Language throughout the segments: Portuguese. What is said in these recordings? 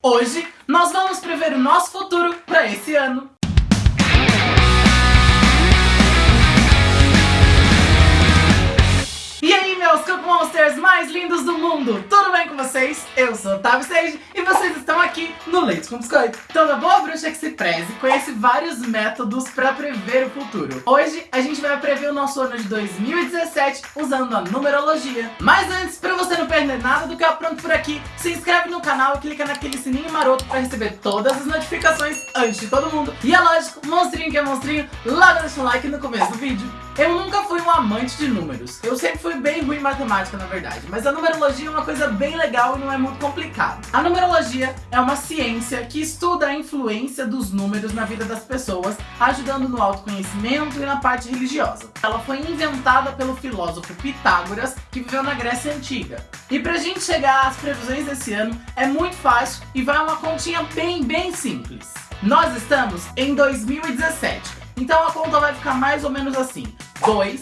Hoje nós vamos prever o nosso futuro para esse ano. E aí meus Cup Monsters mais lindos do mundo, tudo bem com vocês? Eu sou Otávio Sage e vocês estão aqui no Leite com Biscoito. Toda boa bruxa que se preze conhece vários métodos para prever o futuro. Hoje a gente vai prever o nosso ano de 2017 usando a numerologia. Mas antes, para você perder nada do que eu apronto por aqui, se inscreve no canal e clica naquele sininho maroto para receber todas as notificações antes de todo mundo. E é lógico, monstrinho que é monstrinho, logo deixa um like no começo do vídeo. Eu nunca fui um amante de números. Eu sempre fui bem ruim em matemática, na verdade. Mas a numerologia é uma coisa bem legal e não é muito complicado. A numerologia é uma ciência que estuda a influência dos números na vida das pessoas, ajudando no autoconhecimento e na parte religiosa. Ela foi inventada pelo filósofo Pitágoras, que viveu na Grécia Antiga. E pra gente chegar às previsões desse ano, é muito fácil e vai uma continha bem, bem simples. Nós estamos em 2017. Então a conta vai ficar mais ou menos assim. 2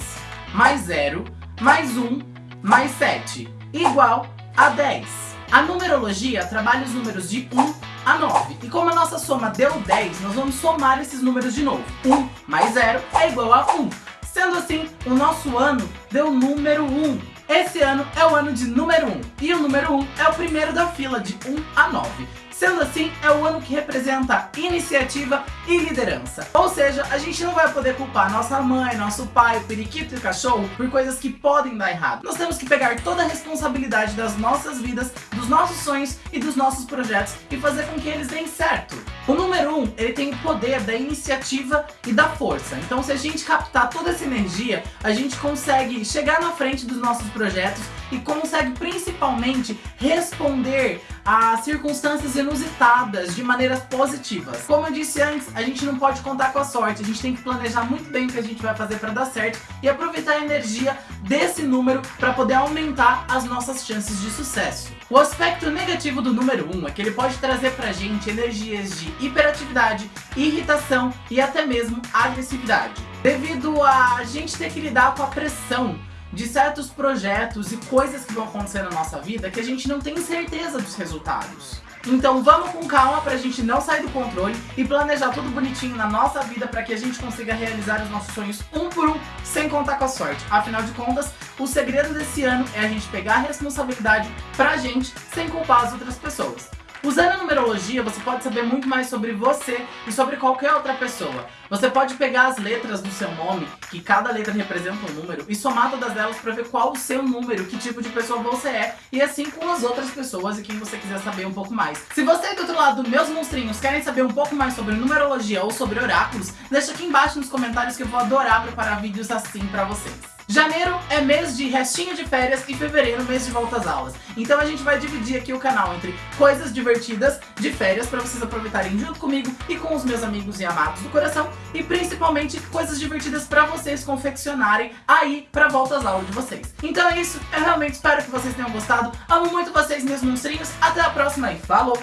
mais 0 mais 1 mais 7 igual a 10. A numerologia trabalha os números de 1 a 9. E como a nossa soma deu 10, nós vamos somar esses números de novo. 1 mais 0 é igual a 1. Sendo assim, o nosso ano deu número 1. Esse ano é o ano de número 1. E o número 1 é o primeiro da fila de 1 a 9. Sendo assim, é o ano que representa iniciativa e liderança. Ou seja, a gente não vai poder culpar nossa mãe, nosso pai, o periquito e o cachorro por coisas que podem dar errado. Nós temos que pegar toda a responsabilidade das nossas vidas, dos nossos sonhos e dos nossos projetos e fazer com que eles deem certo. O número 1, um, ele tem o poder da iniciativa e da força. Então se a gente captar toda essa energia, a gente consegue chegar na frente dos nossos projetos e consegue principalmente responder a circunstâncias inusitadas de maneiras positivas. Como eu disse antes, a gente não pode contar com a sorte, a gente tem que planejar muito bem o que a gente vai fazer para dar certo e aproveitar a energia desse número para poder aumentar as nossas chances de sucesso. O aspecto negativo do número 1 é que ele pode trazer pra gente energias de hiperatividade, irritação e até mesmo agressividade. Devido a gente ter que lidar com a pressão de certos projetos e coisas que vão acontecer na nossa vida que a gente não tem certeza dos resultados. Então vamos com calma pra gente não sair do controle e planejar tudo bonitinho na nossa vida para que a gente consiga realizar os nossos sonhos um por um, sem contar com a sorte. Afinal de contas, o segredo desse ano é a gente pegar a responsabilidade pra gente, sem culpar as outras pessoas. Usando a numerologia, você pode saber muito mais sobre você e sobre qualquer outra pessoa. Você pode pegar as letras do seu nome, que cada letra representa um número, e somar todas elas para ver qual o seu número, que tipo de pessoa você é, e assim com as outras pessoas e quem você quiser saber um pouco mais. Se você do outro lado, meus monstrinhos, querem saber um pouco mais sobre numerologia ou sobre oráculos, deixa aqui embaixo nos comentários que eu vou adorar preparar vídeos assim para vocês. Janeiro é mês de restinho de férias e fevereiro mês de volta às aulas. Então a gente vai dividir aqui o canal entre coisas divertidas de férias para vocês aproveitarem junto comigo e com os meus amigos e amados do coração e principalmente coisas divertidas para vocês confeccionarem aí para volta às aulas de vocês. Então é isso, eu realmente espero que vocês tenham gostado. Amo muito vocês, meus monstrinhos. Até a próxima e falou!